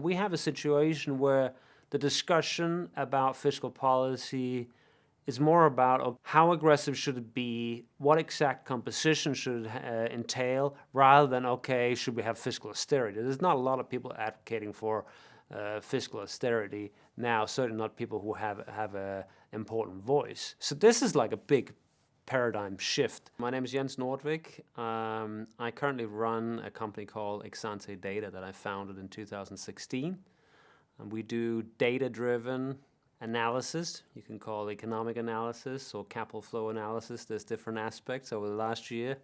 We have a situation where the discussion about fiscal policy is more about how aggressive should it be, what exact composition should it uh, entail, rather than, okay, should we have fiscal austerity? There's not a lot of people advocating for uh, fiscal austerity now, certainly not people who have, have an important voice. So this is like a big paradigm shift. My name is Jens Nordvik. Um, I currently run a company called Exante Data that I founded in 2016. And we do data-driven analysis. You can call economic analysis or capital flow analysis. There's different aspects over the last year.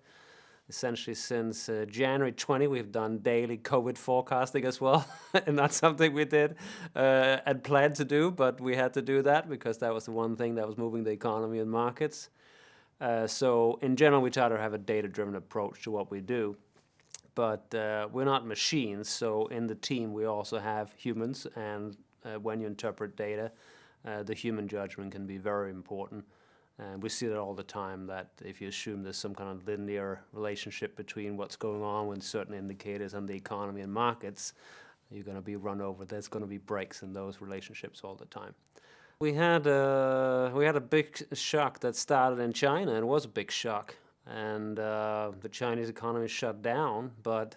Essentially since uh, January 20, we've done daily COVID forecasting as well. and that's something we did uh, and planned to do, but we had to do that because that was the one thing that was moving the economy and markets. Uh, so in general, we try to have a data-driven approach to what we do. But uh, we're not machines, so in the team we also have humans, and uh, when you interpret data, uh, the human judgment can be very important. And we see that all the time, that if you assume there's some kind of linear relationship between what's going on with certain indicators and the economy and markets, you're going to be run over. There's going to be breaks in those relationships all the time. We had a, we had a big shock that started in China, and it was a big shock. And uh, the Chinese economy shut down, but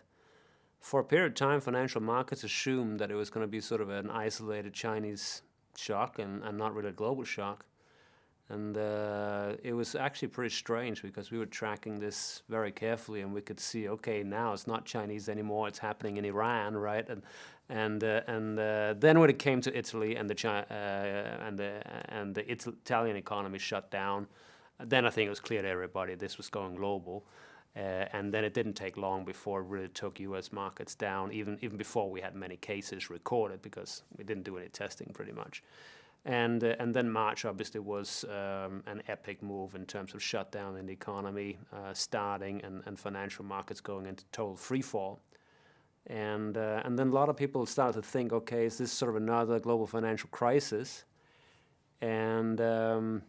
for a period of time, financial markets assumed that it was going to be sort of an isolated Chinese shock and, and not really a global shock. And uh, it was actually pretty strange because we were tracking this very carefully and we could see, okay, now it's not Chinese anymore, it's happening in Iran, right? And and uh, and uh, then when it came to Italy and the Chi uh, and the and the Italian economy shut down, then I think it was clear to everybody this was going global. Uh, and then it didn't take long before it really took U.S. markets down, even even before we had many cases recorded, because we didn't do any testing pretty much. And, uh, and then March obviously was um, an epic move in terms of shutdown in the economy uh, starting and, and financial markets going into total free fall. And, uh, and then a lot of people started to think, okay, is this sort of another global financial crisis? And um,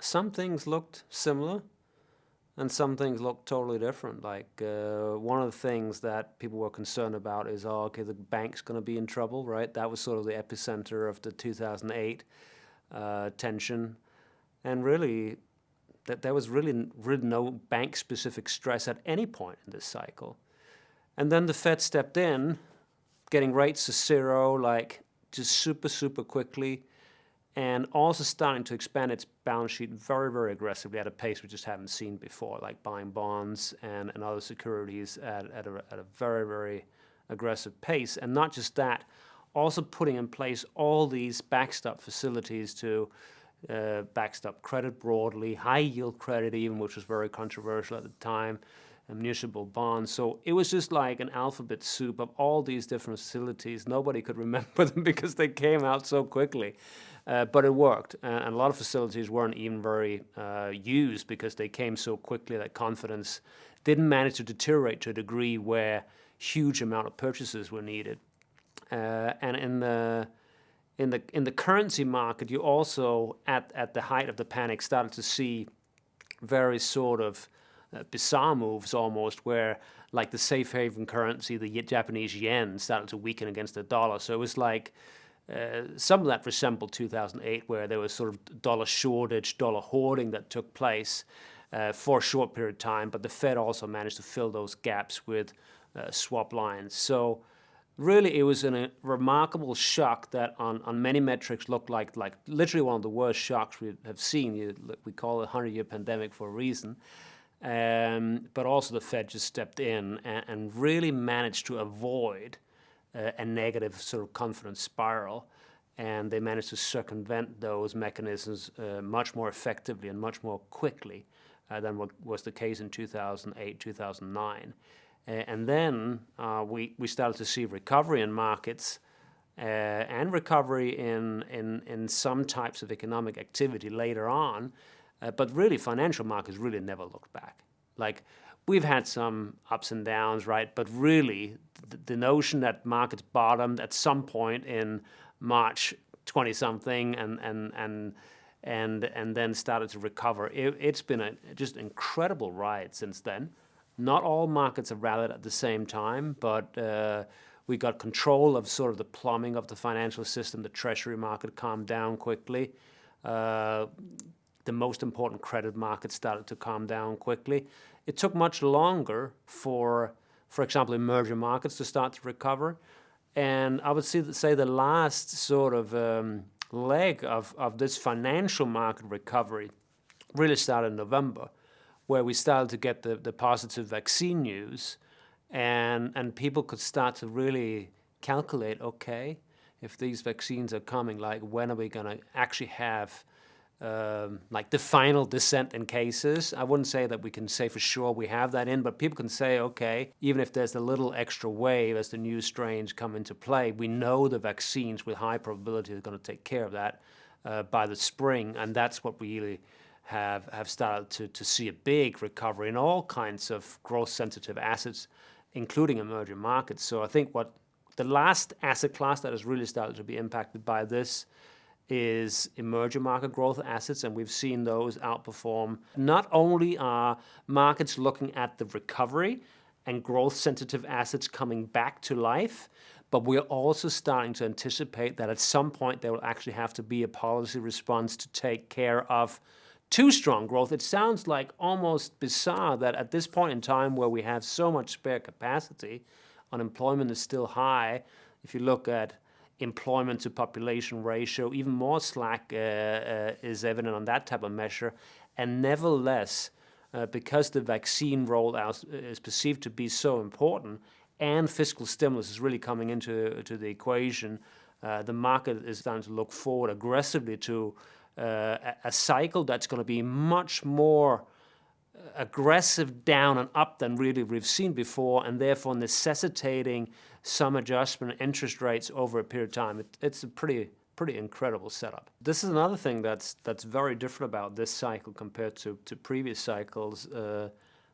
some things looked similar, and some things looked totally different. Like uh, one of the things that people were concerned about is, oh, okay, the bank's going to be in trouble, right? That was sort of the epicenter of the 2008 uh, tension, and really, that there was really, really no bank-specific stress at any point in this cycle. And then the Fed stepped in, getting rates to zero, like just super, super quickly and also starting to expand its balance sheet very, very aggressively at a pace we just haven't seen before, like buying bonds and, and other securities at, at, a, at a very, very aggressive pace. And not just that, also putting in place all these backstop facilities to uh, backstop credit broadly, high yield credit even, which was very controversial at the time, municipal bonds. So it was just like an alphabet soup of all these different facilities. Nobody could remember them because they came out so quickly. Uh, but it worked, and, and, a lot of facilities weren't even very uh, used because they came so quickly that confidence didn't manage to deteriorate to a degree where huge amount of purchases were needed. Uh, and in the in the in the currency market, you also at at the height of the panic started to see very sort of uh, bizarre moves almost where like the safe haven currency, the Japanese yen, started to weaken against the dollar. So it was like uh, some of that resembled 2008, where there was sort of dollar shortage, dollar hoarding that took place uh, for a short period of time, but the Fed also managed to fill those gaps with uh, swap lines. So really it was a remarkable shock that on, on many metrics looked like, like literally one of the worst shocks we have seen. We call it a 100-year pandemic for a reason. Um, but also the Fed just stepped in and, and really managed to avoid uh, a negative sort of confidence spiral. And they managed to circumvent those mechanisms uh, much more effectively and much more quickly uh, than what was the case in 2008, 2009. and then we, we started to see recovery in markets uh, and recovery in, in, in some types of economic activity later on, uh, but really financial markets really never looked back. Like we've had some ups and downs, right? But really, the, the notion that markets bottomed at some point in March 20 something and and and and and then started to recover. It, has been a just incredible ride since then. Not all markets have rallied at the same time, but uh, We got control of sort of the plumbing of the financial system. The treasury market calmed down quickly. Uh, the most important credit markets started to calm down quickly. It took much longer for, for example, emerging markets to start to recover. And I would say the last sort of um, leg of, of this financial market recovery really started in November, where we started to get the, the positive vaccine news and, and people could start to really calculate, okay, if these vaccines are coming, like when are we going to actually have um, like the final descent in cases. I wouldn't say that we can say for sure we have that in, but people can say, okay, even if there's a little extra wave as the new strains come into play, we know the vaccines with high probability are going to take care of that uh, by the spring, and that's what we really have have started to, to see a big recovery in all kinds of growth sensitive assets, including emerging markets. So I think what the last asset class that has really started to be impacted by this is emerging market growth assets, and we've seen those outperform. Not only are markets looking at the recovery and growth sensitive assets coming back to life, but we're also starting to anticipate that at some point there will actually have to be a policy response to take care of too strong growth. It sounds like almost bizarre that at this point in time where we have so much spare capacity, unemployment is still high. If you look at employment to population ratio, even more slack uh, uh, is evident on that type of measure. And nevertheless, uh, because the vaccine rollout is perceived to be so important and fiscal stimulus is really coming into to the equation, uh, the market is starting to look forward aggressively to uh, a cycle that's going to be much more aggressive down and up than really we've seen before, and therefore necessitating some adjustment in interest rates over a period of time. It, it's a pretty pretty incredible setup. This is another thing that's that's very different about this cycle compared to, to previous cycles. Uh,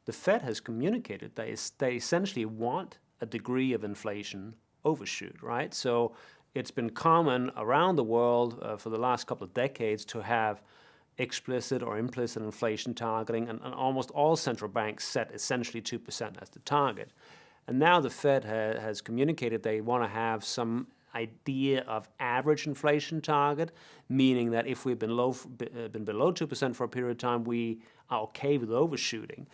the Fed has communicated they, they essentially want a degree of inflation overshoot, right? So it's been common around the world uh, for the last couple of decades to have explicit or implicit inflation targeting, and, and almost all central banks set essentially 2% as the target. And now the Fed ha has communicated they want to have some idea of average inflation target, meaning that if we've been, low, uh, been below 2% for a period of time, we are okay with overshooting.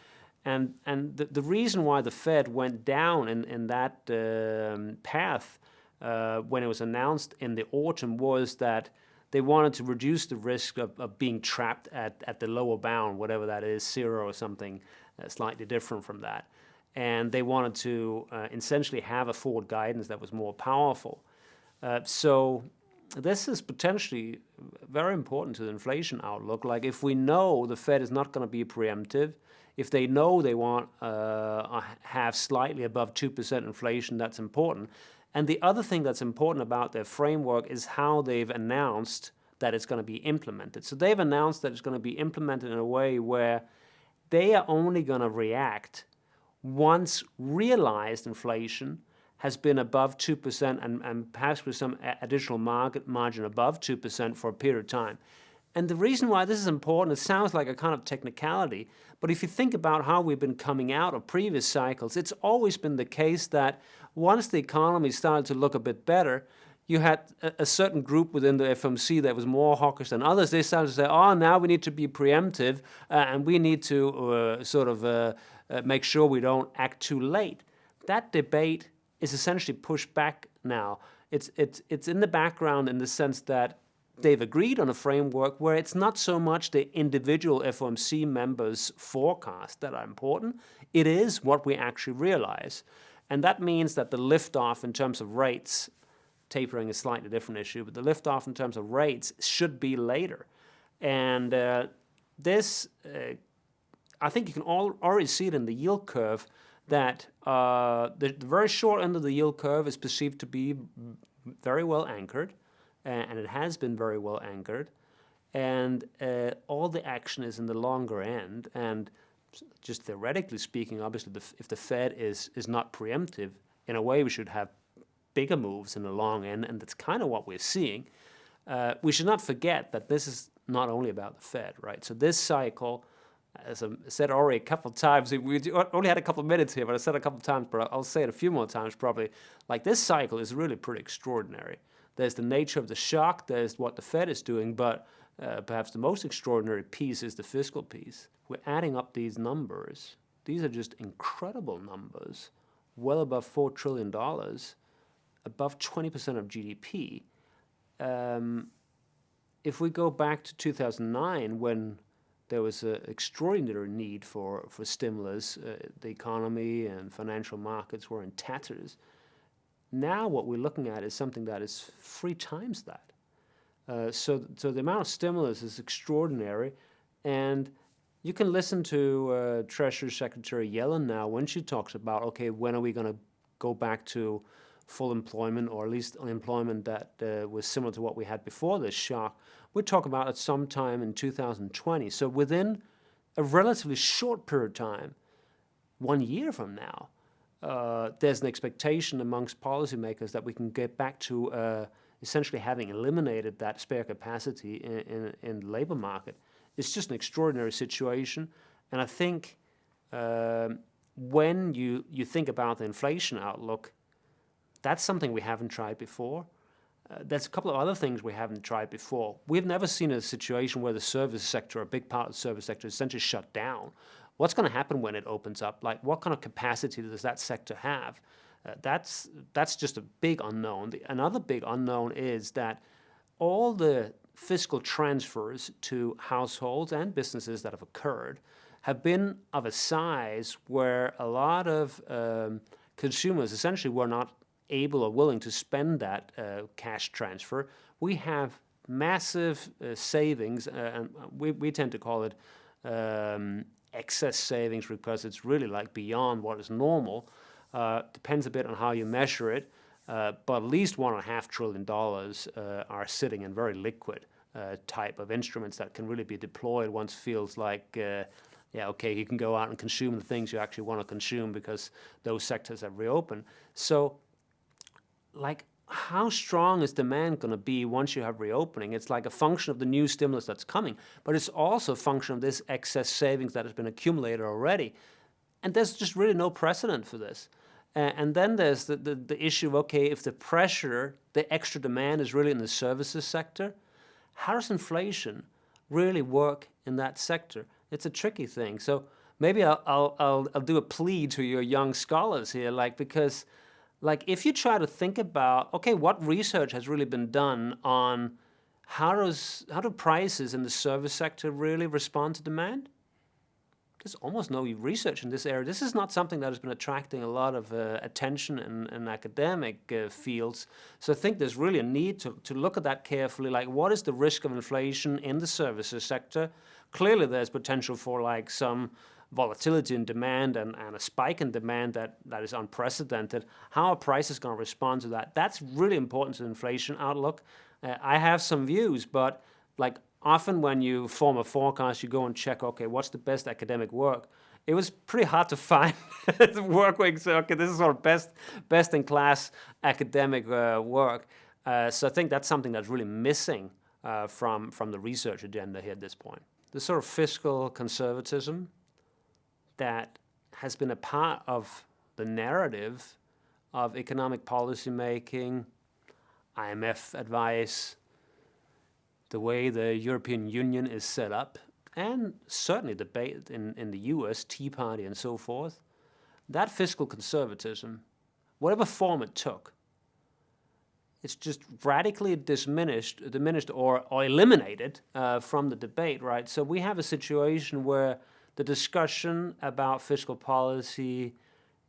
And, and the, the reason why the Fed went down in, in that um, path uh, when it was announced in the autumn was that they wanted to reduce the risk of, of being trapped at, at the lower bound, whatever that is, zero or something uh, slightly different from that. And they wanted to uh, essentially have a forward guidance that was more powerful. Uh, so this is potentially very important to the inflation outlook. Like if we know the Fed is not going to be preemptive, if they know they want uh, have slightly above 2% inflation, that's important. And the other thing that's important about their framework is how they've announced that it's going to be implemented. So they've announced that it's going to be implemented in a way where they are only going to react once realized inflation has been above 2% and, and perhaps with some additional market margin above 2% for a period of time. And the reason why this is important, it sounds like a kind of technicality, but if you think about how we've been coming out of previous cycles, it's always been the case that once the economy started to look a bit better, you had a, certain group within the FOMC that was more hawkish than others. They started to say, oh, now we need to be preemptive uh, and we need to uh, sort of uh, uh make sure we don't act too late. That debate is essentially pushed back now. It's, it's, it's in the background in the sense that they've agreed on a framework where it's not so much the individual FOMC members' forecast that are important, it is what we actually realize. And that means that the liftoff in terms of rates, tapering is slightly different issue, but the liftoff in terms of rates should be later. And uh, this, uh, I think you can all, already see it in the yield curve that uh, the, the, very short end of the yield curve is perceived to be very well anchored, and it has been very well anchored. And uh, all the action is in the longer end. And just theoretically speaking, obviously, the, if the Fed is, is not preemptive, in a way we should have bigger moves in the long end, and that's kind of what we're seeing. Uh, we should not forget that this is not only about the Fed, right? So this cycle, as I said already a couple of times, we only had a couple of minutes here, but I said a couple of times, but I'll say it a few more times probably. Like this cycle is really pretty extraordinary. There's the nature of the shock, there's what the Fed is doing, but uh, perhaps the most extraordinary piece is the fiscal piece. We're adding up these numbers. These are just incredible numbers, well above $4 trillion, above 20% of GDP. Um, if we go back to 2009, when there was an extraordinary need for, for stimulus, uh, the economy and financial markets were in tatters. Now what we're looking at is something that is three times that. Uh, so, so the amount of stimulus is extraordinary, and you can listen to uh, Treasury Secretary Yellen now when she talks about, okay, when are we going to go back to full employment or at least unemployment that uh, was similar to what we had before this shock. We're talking about at some time in 2020. So within a relatively short period of time, one year from now, uh, there's an expectation amongst policymakers that we can get back to uh, essentially having eliminated that spare capacity in, in, in, the labor market. It's just an extraordinary situation. And I think um, when you, you think about the inflation outlook, that's something we haven't tried before. Uh, there's a couple of other things we haven't tried before. We've never seen a situation where the service sector, a big part of the service sector, is essentially shut down. What's going to happen when it opens up? Like, what kind of capacity does that sector have? Uh, that's that's just a big unknown. The, another big unknown is that all the fiscal transfers to households and businesses that have occurred have been of a size where a lot of um, consumers essentially were not able or willing to spend that uh, cash transfer, we have massive uh, savings, uh, and we, we tend to call it um, excess savings because it's really like beyond what is normal. Uh, depends a bit on how you measure it, uh, but at least one and a half trillion dollars are sitting in very liquid type of instruments that can really be deployed once feels like yeah, okay, you can go out and consume the things you actually want to consume because those sectors have reopened. So like how strong is demand going to be once you have reopening? It's like a function of the new stimulus that's coming, but it's also a function of this excess savings that has been accumulated already. And there's just really no precedent for this. Uh, and then there's the, the, the, issue of, okay, if the pressure, the extra demand is really in the services sector, how does inflation really work in that sector? It's a tricky thing. So maybe I'll, I'll, I'll, I'll do a plea to your young scholars here, like, because like if you try to think about, okay, what research has really been done on how does how do prices in the service sector really respond to demand? There's almost no research in this area. This is not something that has been attracting a lot of uh, attention in, in academic uh, fields. So I think there's really a need to, to look at that carefully, like what is the risk of inflation in the services sector? Clearly there's potential for like some volatility in demand and, and a spike in demand that, that is unprecedented, how are prices going to respond to that? That's really important to the inflation outlook. Uh, I have some views, but like often when you form a forecast, you go and check, okay, what's the best academic work? It was pretty hard to find work where you say, okay, this is our best, best in class academic uh, work. Uh, so I think that's something that's really missing uh, from, from the research agenda here at this point. The sort of fiscal conservatism that has been a part of the narrative of economic policy making, IMF advice, the way the European Union is set up, and certainly debate in, in the US, Tea Party and so forth, that fiscal conservatism, whatever form it took, it's just radically diminished, diminished or, or eliminated uh, from the debate, right? So we have a situation where the discussion about fiscal policy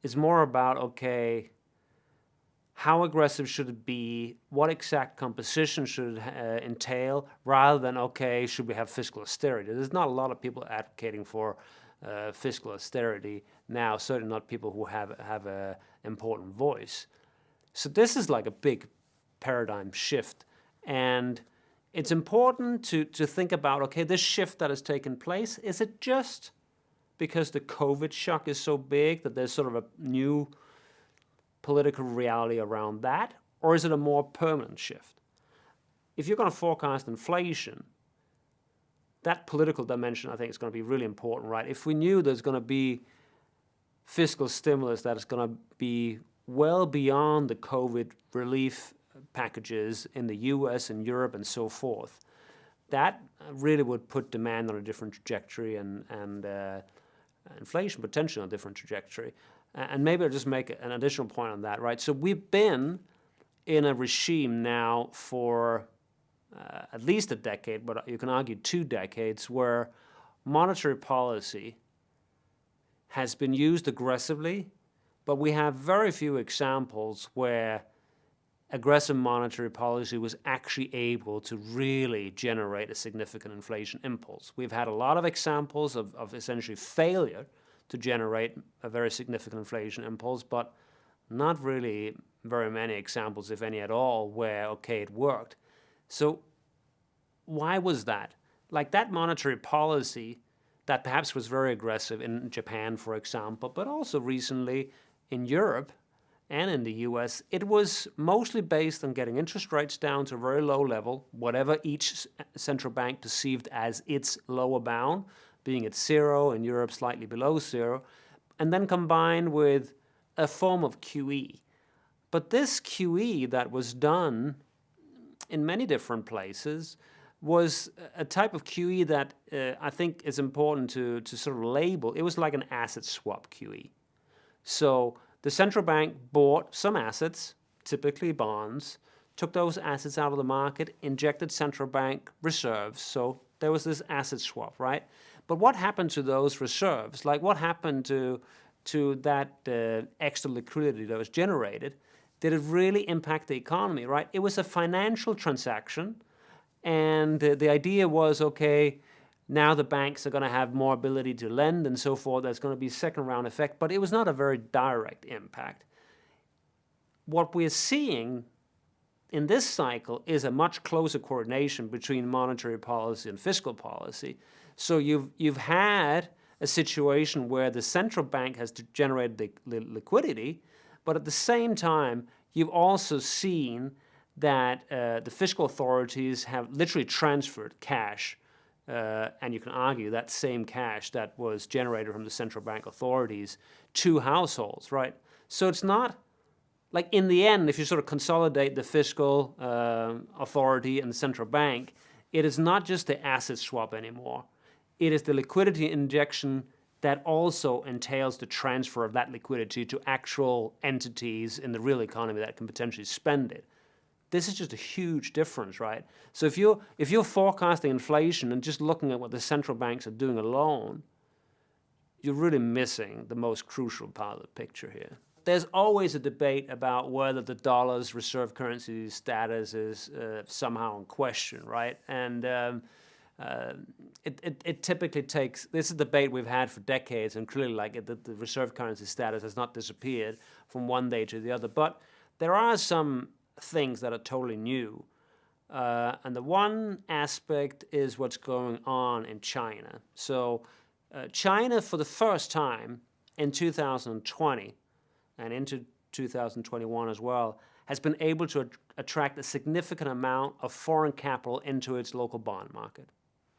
is more about, okay, how aggressive should it be? What exact composition should it uh, entail? Rather than, okay, should we have fiscal austerity? There's not a lot of people advocating for uh, fiscal austerity now, certainly not people who have, have an important voice. So this is like a big paradigm shift. And it's important to, to think about, okay, this shift that has taken place, is it just because the COVID shock is so big that there's sort of a new political reality around that? Or is it a more permanent shift? If you're going to forecast inflation, that political dimension, I think, is going to be really important, right? If we knew there's going to be fiscal stimulus that is going to be well beyond the COVID relief packages in the US and Europe and so forth, that really would put demand on a different trajectory and, and uh, inflation potentially on a different trajectory. And maybe I'll just make an additional point on that, right? So we've been in a regime now for uh, at least a decade, but you can argue two decades, where monetary policy has been used aggressively, but we have very few examples where aggressive monetary policy was actually able to really generate a significant inflation impulse. We've had a lot of examples of, of essentially failure to generate a very significant inflation impulse, but not really very many examples, if any at all, where, okay, it worked. So why was that? Like that monetary policy that perhaps was very aggressive in Japan, for example, but also recently in Europe and in the US, it was mostly based on getting interest rates down to a very low level, whatever each central bank perceived as its lower bound, being at zero, in Europe slightly below zero, and then combined with a form of QE. But this QE that was done in many different places was a type of QE that uh, I think is important to, to sort of label. It was like an asset swap QE. So the central bank bought some assets, typically bonds, took those assets out of the market, injected central bank reserves. So there was this asset swap, right? But what happened to those reserves? Like what happened to, to that uh, extra liquidity that was generated? Did it really impact the economy, right? It was a financial transaction and uh, the idea was, okay, now the banks are going to have more ability to lend and so forth. There's going to be second round effect, but it was not a very direct impact. What we're seeing in this cycle is a much closer coordination between monetary policy and fiscal policy. So you've, you've had a situation where the central bank has generated the, liquidity, but at the same time, you've also seen that uh, the fiscal authorities have literally transferred cash uh, and you can argue that same cash that was generated from the central bank authorities to households, right? So it's not like in the end, if you sort of consolidate the fiscal uh, authority and the central bank, it is not just the asset swap anymore. It is the liquidity injection that also entails the transfer of that liquidity to actual entities in the real economy that can potentially spend it. This is just a huge difference, right? So if you're, if you're forecasting inflation and just looking at what the central banks are doing alone, you're really missing the most crucial part of the picture here. There's always a debate about whether the dollar's reserve currency status is uh, somehow in question, right? And um, uh, it, it, it, typically takes, this is a debate we've had for decades, and clearly like the, the reserve currency status has not disappeared from one day to the other. But there are some things that are totally new. Uh, and the one aspect is what's going on in China. So uh, China, for the first time in 2020 and into 2021 as well, has been able to attract a significant amount of foreign capital into its local bond market.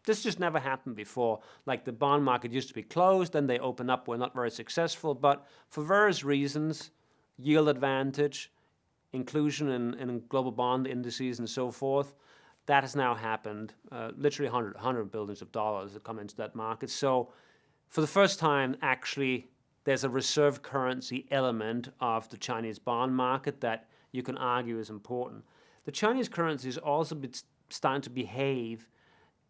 This just never happened before. Like the bond market used to be closed, then they open up, were not very successful, but for various reasons, yield advantage, inclusion in, in global bond indices and so forth, that has now happened. Uh, literally 100, 100 billions of dollars have come into that market. So for the first time, actually, there's a reserve currency element of the Chinese bond market that you can argue is important. The Chinese currency is also starting to behave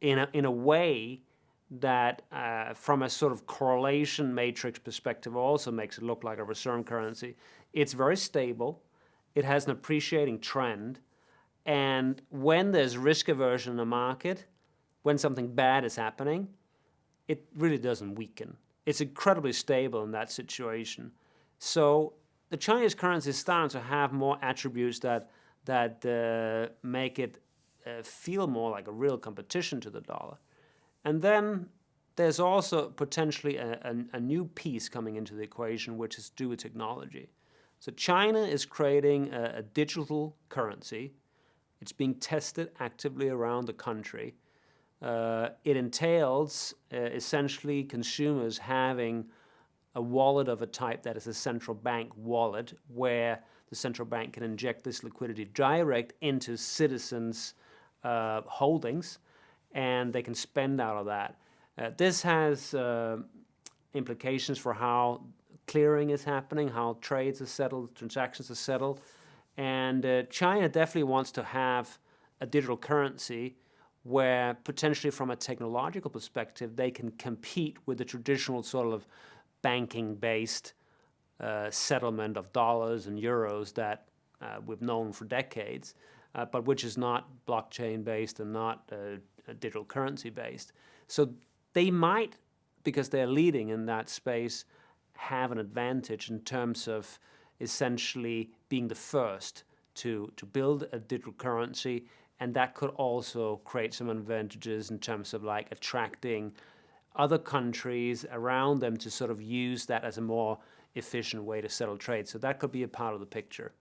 in a, in a way that uh, from a sort of correlation matrix perspective also makes it look like a reserve currency. It's very stable it has an appreciating trend. And when there's risk aversion in the market, when something bad is happening, it really doesn't weaken. It's incredibly stable in that situation. So the Chinese currency is starting to have more attributes that, that uh, make it uh, feel more like a real competition to the dollar. And then there's also potentially a, a, a new piece coming into the equation, which is due to technology. So China is creating a, a digital currency. It's being tested actively around the country, uh, it entails uh, essentially consumers having a wallet of a type that is a central bank wallet where the central bank can inject this liquidity direct into citizens' uh, holdings and they can spend out of that. Uh, this has uh, implications for how clearing is happening, how trades are settled, transactions are settled. And uh, China definitely wants to have a digital currency where potentially from a technological perspective they can compete with the traditional sort of banking based uh, settlement of dollars and euros that uh, we've known for decades, uh, but which is not blockchain based and not uh, digital currency based. So they might, because they're leading in that space, have an advantage in terms of essentially being the first to, to build a digital currency and that could also create some advantages in terms of like attracting other countries around them to sort of use that as a more efficient way to settle trade. So that could be a part of the picture.